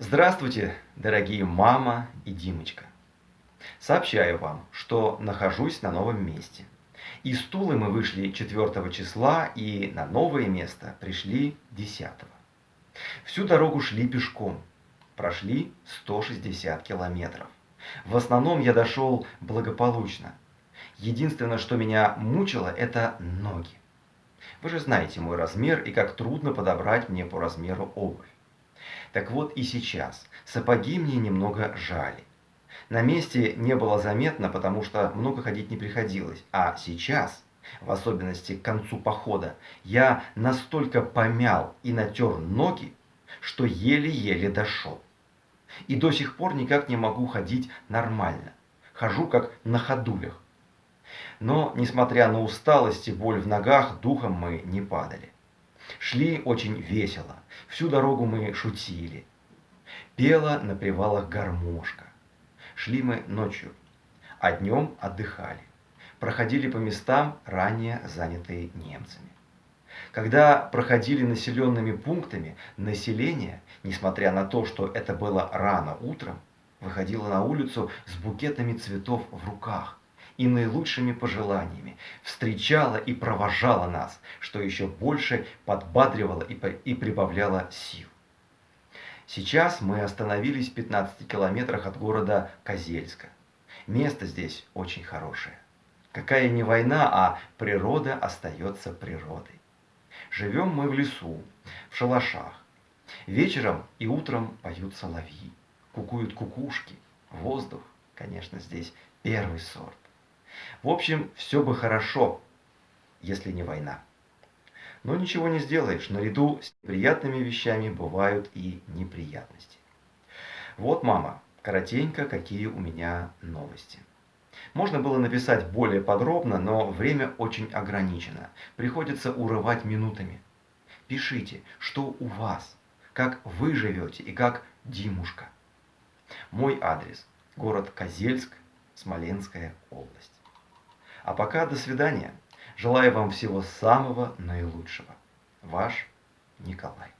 Здравствуйте, дорогие мама и Димочка. Сообщаю вам, что нахожусь на новом месте. Из Тулы мы вышли 4 числа и на новое место пришли 10. Всю дорогу шли пешком. Прошли 160 километров. В основном я дошел благополучно. Единственное, что меня мучило, это ноги. Вы же знаете мой размер и как трудно подобрать мне по размеру обувь. Так вот и сейчас. Сапоги мне немного жали. На месте не было заметно, потому что много ходить не приходилось. А сейчас, в особенности к концу похода, я настолько помял и натер ноги, что еле-еле дошел. И до сих пор никак не могу ходить нормально. Хожу как на ходулях. Но, несмотря на усталость и боль в ногах, духом мы не падали. Шли очень весело. Всю дорогу мы шутили. Пела на привалах гармошка. Шли мы ночью, а днем отдыхали. Проходили по местам, ранее занятые немцами. Когда проходили населенными пунктами, население, несмотря на то, что это было рано утром, выходило на улицу с букетами цветов в руках и наилучшими пожеланиями, встречала и провожала нас, что еще больше подбадривало и прибавляло сил. Сейчас мы остановились в 15 километрах от города Козельска. Место здесь очень хорошее. Какая не война, а природа остается природой. Живем мы в лесу, в шалашах. Вечером и утром поют соловьи, кукуют кукушки. Воздух, конечно, здесь первый сорт. В общем, все бы хорошо, если не война. Но ничего не сделаешь, наряду с приятными вещами бывают и неприятности. Вот, мама, коротенько, какие у меня новости. Можно было написать более подробно, но время очень ограничено. Приходится урывать минутами. Пишите, что у вас, как вы живете и как Димушка. Мой адрес – город Козельск, Смоленская область. А пока до свидания. Желаю вам всего самого наилучшего. Ваш Николай.